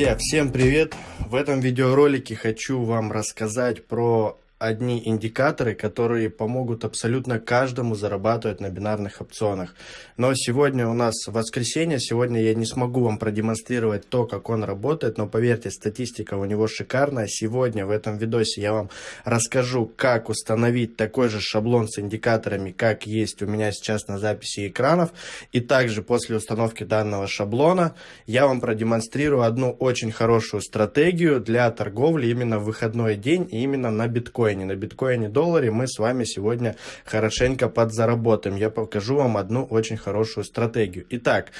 Друзья, всем привет! В этом видеоролике хочу вам рассказать про одни индикаторы, которые помогут абсолютно каждому зарабатывать на бинарных опционах. Но сегодня у нас воскресенье, сегодня я не смогу вам продемонстрировать то, как он работает, но поверьте, статистика у него шикарная. Сегодня в этом видосе я вам расскажу, как установить такой же шаблон с индикаторами, как есть у меня сейчас на записи экранов. И также после установки данного шаблона я вам продемонстрирую одну очень хорошую стратегию для торговли именно в выходной день и именно на биткоин биткоине. На биткоине долларе мы с вами сегодня хорошенько подзаработаем. Я покажу вам одну очень хорошую стратегию. Итак,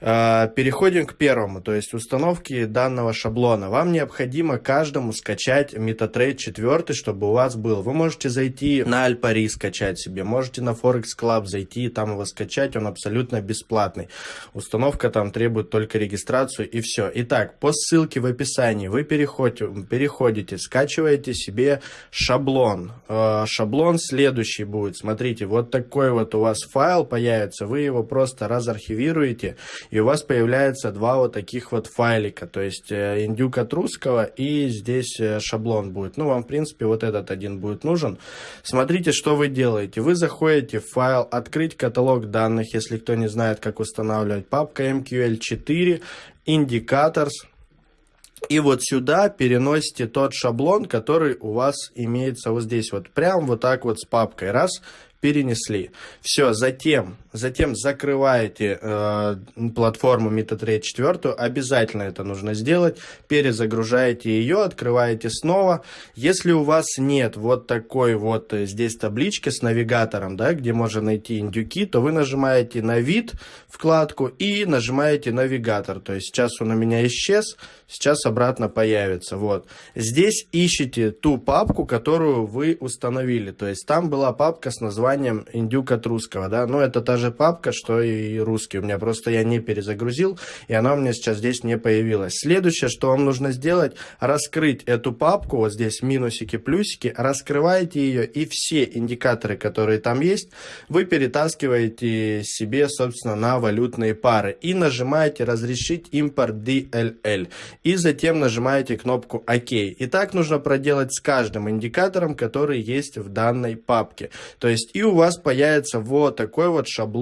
переходим к первому, то есть установке данного шаблона. Вам необходимо каждому скачать MetaTrade 4, чтобы у вас был. Вы можете зайти на Альпари скачать себе, можете на Forex Club зайти и там его скачать, он абсолютно бесплатный. Установка там требует только регистрацию и все. Итак, по ссылке в описании вы переходите, переходите скачиваете себе шаблон. А, шаблон следующий будет, смотрите, вот такой вот у вас файл появится, вы его просто разархивируете и у вас появляется два вот таких вот файлика, то есть э, индюк от русского и здесь э, шаблон будет. Ну, вам, в принципе, вот этот один будет нужен. Смотрите, что вы делаете. Вы заходите в файл «Открыть каталог данных», если кто не знает, как устанавливать, папка MQL4, Indicators, и вот сюда переносите тот шаблон, который у вас имеется вот здесь вот, прям вот так вот с папкой. Раз, перенесли. Все, затем, затем закрываете э, платформу MetaTrade 4, обязательно это нужно сделать, перезагружаете ее, открываете снова. Если у вас нет вот такой вот э, здесь таблички с навигатором, да, где можно найти индюки, то вы нажимаете на вид вкладку и нажимаете навигатор. То есть сейчас он у меня исчез, сейчас обратно появится. Вот. Здесь ищите ту папку, которую вы установили. То есть там была папка с названием «Индюк от русского», да, но это та же папка, что и русский, у меня просто я не перезагрузил, и она у меня сейчас здесь не появилась. Следующее, что вам нужно сделать, раскрыть эту папку, вот здесь минусики, плюсики, раскрываете ее, и все индикаторы, которые там есть, вы перетаскиваете себе, собственно, на валютные пары, и нажимаете «Разрешить импорт DLL», и затем нажимаете кнопку «Ок». И так нужно проделать с каждым индикатором, который есть в данной папке. То есть и у вас появится вот такой вот шаблон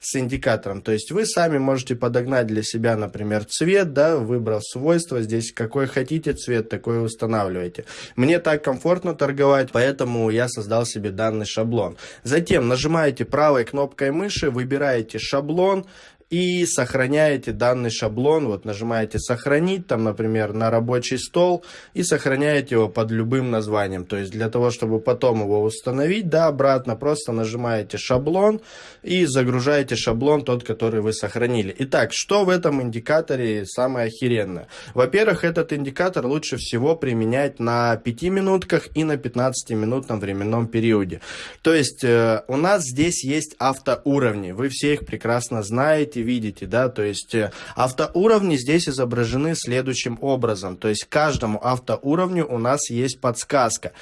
с индикатором. То есть вы сами можете подогнать для себя, например, цвет, да, выбрав свойства, здесь какой хотите цвет, такой устанавливаете. Мне так комфортно торговать, поэтому я создал себе данный шаблон. Затем нажимаете правой кнопкой мыши, выбираете шаблон, и сохраняете данный шаблон, вот нажимаете сохранить, там, например, на рабочий стол и сохраняете его под любым названием. То есть для того, чтобы потом его установить, да, обратно просто нажимаете шаблон и загружаете шаблон тот, который вы сохранили. Итак, что в этом индикаторе самое охеренное? Во-первых, этот индикатор лучше всего применять на 5 минутках и на 15 минутном временном периоде. То есть э, у нас здесь есть автоуровни, вы все их прекрасно знаете, знаете, видите, да, то есть э, автоуровни здесь изображены следующим образом, то есть каждому автоуровню у нас есть подсказка.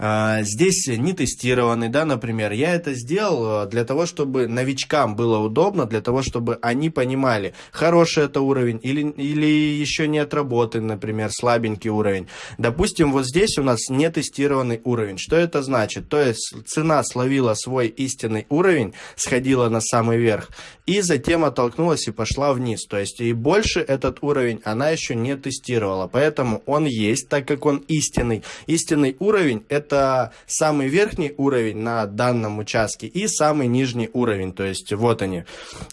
А, здесь не тестированный, да, например. Я это сделал э, для того, чтобы новичкам было удобно, для того, чтобы они понимали, хороший это уровень или, или еще не отработан, например, слабенький уровень. Допустим, вот здесь у нас не тестированный уровень. Что это значит? То есть цена словила свой истинный уровень, сходила на самый верх, и затем оттолкнулась и пошла вниз. То есть и больше этот уровень она еще не тестировала. Поэтому он есть, так как он истинный. Истинный уровень это самый верхний уровень на данном участке и самый нижний уровень, то есть вот они.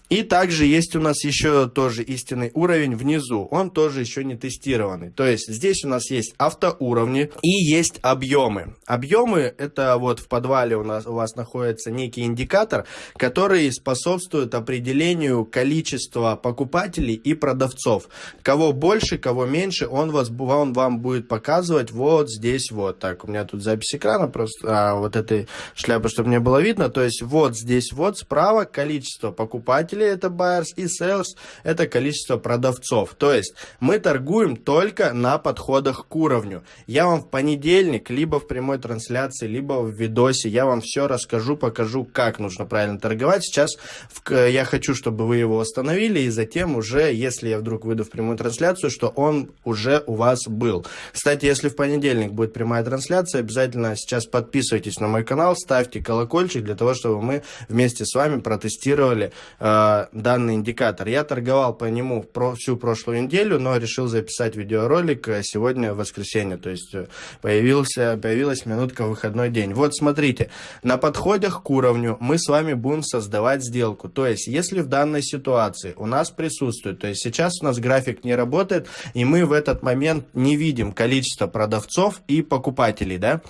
И также есть у нас еще тоже истинный уровень внизу, он тоже еще не тестированный. То есть здесь у нас есть автоуровни и есть объемы. Объемы это вот в подвале у, нас, у вас находится некий индикатор, который способствует определению количества покупателей и продавцов. Кого больше, кого меньше, он, вас, он вам будет показывать вот здесь вот. Так, у меня тут запись экрана, просто а, вот этой шляпы, чтобы не было видно. То есть вот здесь вот справа количество покупателей, это buyers, и sales, это количество продавцов. То есть мы торгуем только на подходах к уровню. Я вам в понедельник, либо в прямой трансляции, либо в видосе, я вам все расскажу, покажу, как нужно правильно торговать. Сейчас в, я хочу, чтобы вы его установили, и затем уже, если я вдруг выйду в прямую трансляцию, что он уже у вас был. Кстати, если в понедельник будет прямая трансляция, обязательно сейчас подписывайтесь на мой канал, ставьте колокольчик для того, чтобы мы вместе с вами протестировали э, данный индикатор. Я торговал по нему про всю прошлую неделю, но решил записать видеоролик э, сегодня в воскресенье, то есть э, появился, появилась минутка выходной день. Вот смотрите, на подходах к уровню мы с вами будем создавать сделку. То есть, если в данной ситуации у нас присутствует, то есть сейчас у нас график не работает, и мы в этот момент не видим количество продавцов и покупателей, да,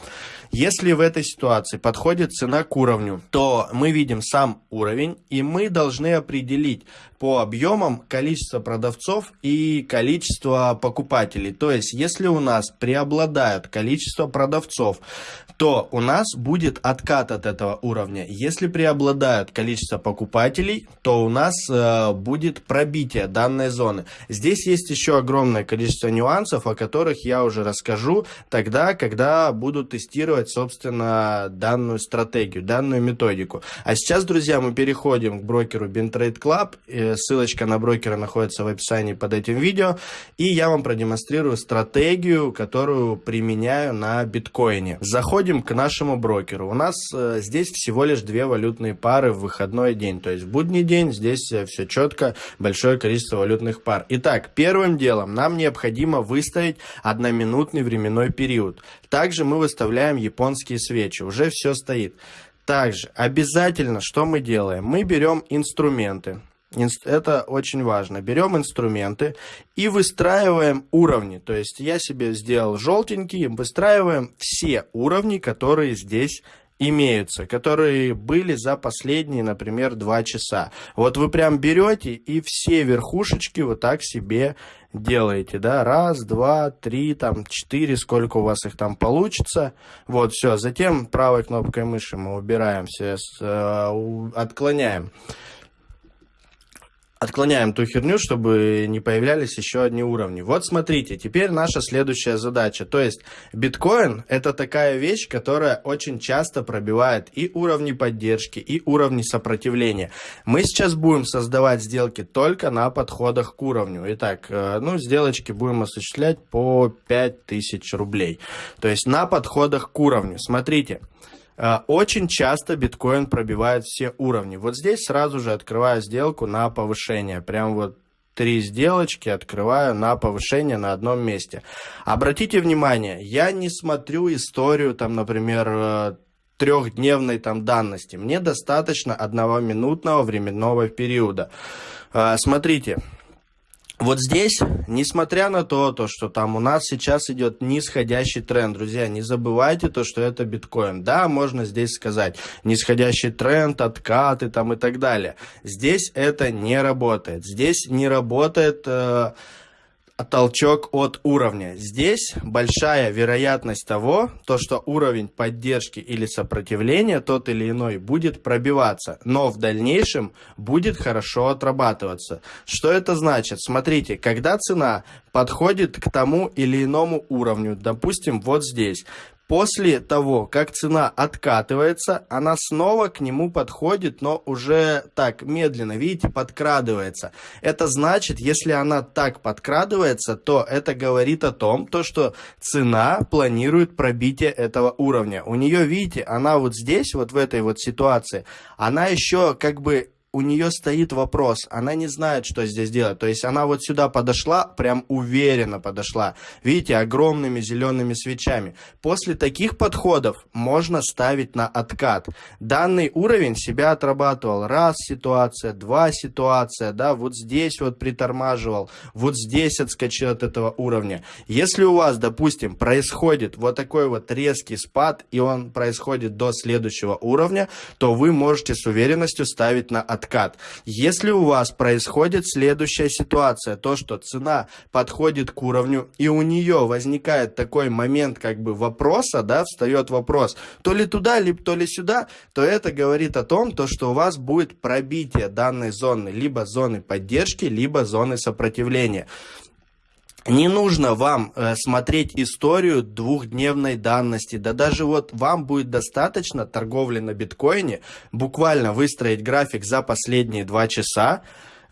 если в этой ситуации подходит цена к уровню, то мы видим сам уровень, и мы должны определить по объемам количество продавцов и количество покупателей. То есть, если у нас преобладают количество продавцов, то у нас будет откат от этого уровня. Если преобладают количество покупателей, то у нас э, будет пробитие данной зоны. Здесь есть еще огромное количество нюансов, о которых я уже расскажу тогда, когда буду тестировать, собственно, данную стратегию, данную методику. А сейчас, друзья, мы переходим к брокеру BinTrade Club. Э, ссылочка на брокера находится в описании под этим видео. И я вам продемонстрирую стратегию, которую применяю на биткоине. Заходим переходим к нашему брокеру. У нас э, здесь всего лишь две валютные пары в выходной день. То есть в будний день здесь э, все четко, большое количество валютных пар. Итак, первым делом нам необходимо выставить одноминутный временной период. Также мы выставляем японские свечи. Уже все стоит. Также обязательно, что мы делаем? Мы берем инструменты. Это очень важно. Берем инструменты и выстраиваем уровни. То есть я себе сделал желтенький, выстраиваем все уровни, которые здесь имеются, которые были за последние, например, два часа. Вот вы прям берете и все верхушечки вот так себе делаете, да, раз, два, три, там, четыре, сколько у вас их там получится. Вот, все, затем правой кнопкой мыши мы убираем все, э, отклоняем отклоняем ту херню, чтобы не появлялись еще одни уровни. Вот смотрите, теперь наша следующая задача. То есть биткоин это такая вещь, которая очень часто пробивает и уровни поддержки, и уровни сопротивления. Мы сейчас будем создавать сделки только на подходах к уровню. Итак, э, ну, сделочки будем осуществлять по 5000 рублей. То есть на подходах к уровню. Смотрите. Э, очень часто биткоин пробивает все уровни. Вот здесь сразу же открываю сделку на повышение. Прям вот три сделочки открываю на повышение на одном месте. Обратите внимание, я не смотрю историю, там, например, э, трехдневной там данности. Мне достаточно одного минутного временного периода. Э, смотрите, вот здесь, несмотря на то, то, что там у нас сейчас идет нисходящий тренд, друзья, не забывайте то, что это биткоин. Да, можно здесь сказать нисходящий тренд, откаты там и так далее. Здесь это не работает. Здесь не работает... Э, толчок от уровня. Здесь большая вероятность того, то, что уровень поддержки или сопротивления тот или иной будет пробиваться, но в дальнейшем будет хорошо отрабатываться. Что это значит? Смотрите, когда цена подходит к тому или иному уровню, допустим, вот здесь, После того, как цена откатывается, она снова к нему подходит, но уже так медленно, видите, подкрадывается. Это значит, если она так подкрадывается, то это говорит о том, то, что цена планирует пробитие этого уровня. У нее, видите, она вот здесь, вот в этой вот ситуации, она еще как бы у нее стоит вопрос, она не знает, что здесь делать. То есть она вот сюда подошла, прям уверенно подошла. Видите, огромными зелеными свечами. После таких подходов можно ставить на откат. Данный уровень себя отрабатывал. Раз ситуация, два ситуация, да, вот здесь вот притормаживал, вот здесь отскочил от этого уровня. Если у вас, допустим, происходит вот такой вот резкий спад, и он происходит до следующего уровня, то вы можете с уверенностью ставить на откат откат. Если у вас происходит следующая ситуация, то, что цена подходит к уровню, и у нее возникает такой момент как бы вопроса, да, встает вопрос, то ли туда, либо то ли сюда, то это говорит о том, то, что у вас будет пробитие данной зоны, либо зоны поддержки, либо зоны сопротивления. Не нужно вам э, смотреть историю двухдневной данности. Да даже вот вам будет достаточно торговли на биткоине, буквально выстроить график за последние два часа,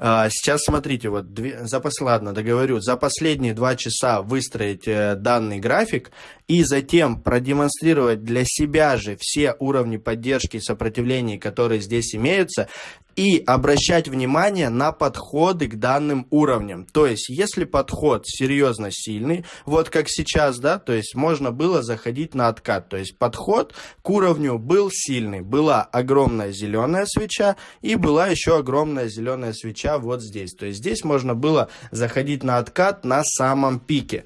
А, сейчас смотрите, вот две, за, ладно, договорю, за последние два часа выстроить э, данный график и затем продемонстрировать для себя же все уровни поддержки и сопротивления, которые здесь имеются, и обращать внимание на подходы к данным уровням. То есть, если подход серьезно сильный, вот как сейчас, да, то есть можно было заходить на откат. То есть подход к уровню был сильный. Была огромная зеленая свеча и была еще огромная зеленая свеча вот здесь. То есть здесь можно было заходить на откат на самом пике.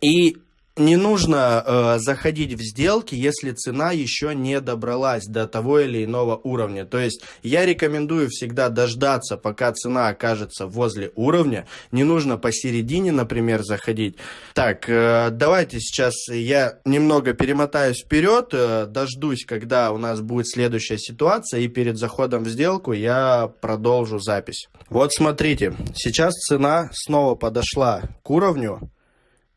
И не нужно э, заходить в сделки, если цена еще не добралась до того или иного уровня. То есть я рекомендую всегда дождаться, пока цена окажется возле уровня. Не нужно посередине, например, заходить. Так, э, давайте сейчас я немного перемотаюсь вперед, э, дождусь, когда у нас будет следующая ситуация, и перед заходом в сделку я продолжу запись. Вот смотрите, сейчас цена снова подошла к уровню.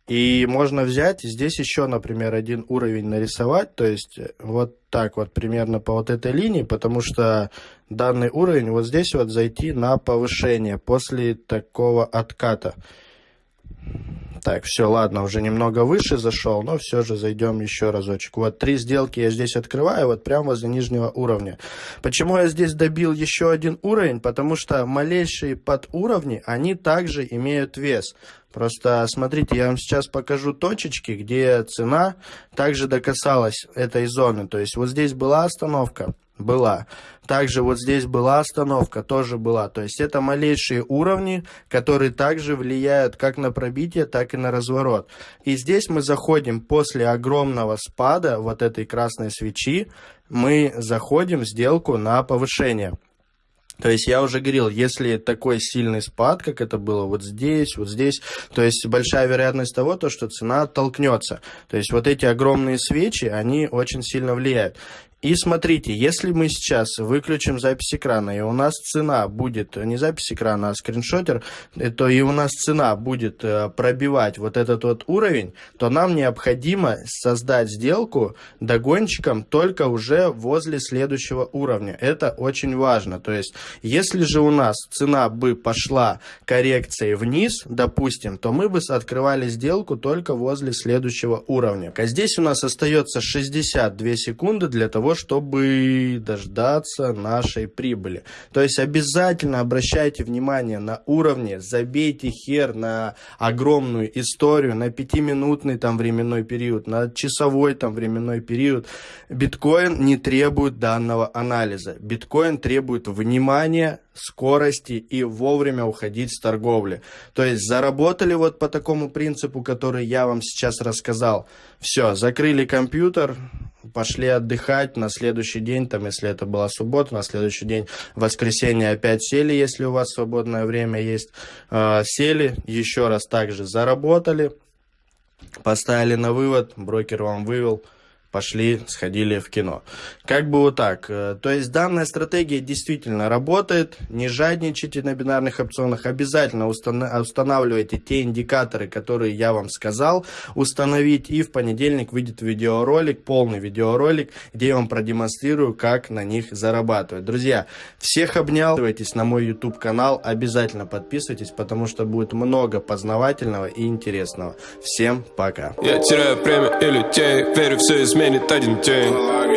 И можно взять, здесь еще, например, один уровень нарисовать, то есть э, вот так вот примерно по вот этой линии, потому что данный уровень вот здесь вот зайти на повышение после такого отката. Так, все, ладно, уже немного выше зашел, но все же зайдем еще разочек. Вот три сделки я здесь открываю, вот прямо возле нижнего уровня. Почему я здесь добил еще один уровень? Потому что малейшие подуровни, они также имеют вес. Просто смотрите, я вам сейчас покажу точечки, где цена также докасалась этой зоны. То есть вот здесь была остановка, была. Также вот здесь была остановка, тоже была. То есть это малейшие уровни, которые также влияют как на пробитие, так и на разворот. И здесь мы заходим после огромного спада вот этой красной свечи, мы заходим в сделку на повышение. То есть я уже говорил, если такой сильный спад, как это было вот здесь, вот здесь, то есть большая вероятность того, то, что цена оттолкнется. То есть вот эти огромные свечи, они очень сильно влияют. И смотрите, если мы сейчас выключим запись экрана, и у нас цена будет, не запись экрана, а скриншотер, то и у нас цена будет э, пробивать вот этот вот уровень, то нам необходимо создать сделку догончиком только уже возле следующего уровня. Это очень важно. То есть, если же у нас цена бы пошла коррекцией вниз, допустим, то мы бы открывали сделку только возле следующего уровня. А здесь у нас остается 62 секунды для того, чтобы дождаться нашей прибыли. То есть обязательно обращайте внимание на уровни, забейте хер на огромную историю, на пятиминутный там временной период, на часовой там временной период. Биткоин не требует данного анализа. Биткоин требует внимания, скорости и вовремя уходить с торговли. То есть заработали вот по такому принципу, который я вам сейчас рассказал. Все, закрыли компьютер, пошли отдыхать, на следующий день, там, если это была суббота, на следующий день, воскресенье опять сели, если у вас свободное время есть, э, сели, еще раз также заработали, поставили на вывод, брокер вам вывел, пошли, сходили в кино. Как бы вот так. Э, то есть данная стратегия действительно работает. Не жадничайте на бинарных опционах. Обязательно устанавливайте те индикаторы, которые я вам сказал установить. И в понедельник выйдет видеоролик, полный видеоролик, где я вам продемонстрирую, как на них зарабатывать. Друзья, всех обнял. Подписывайтесь на мой YouTube канал. Обязательно подписывайтесь, потому что будет много познавательного и интересного. Всем пока. Я теряю время и людей, верю все изменит изменит один день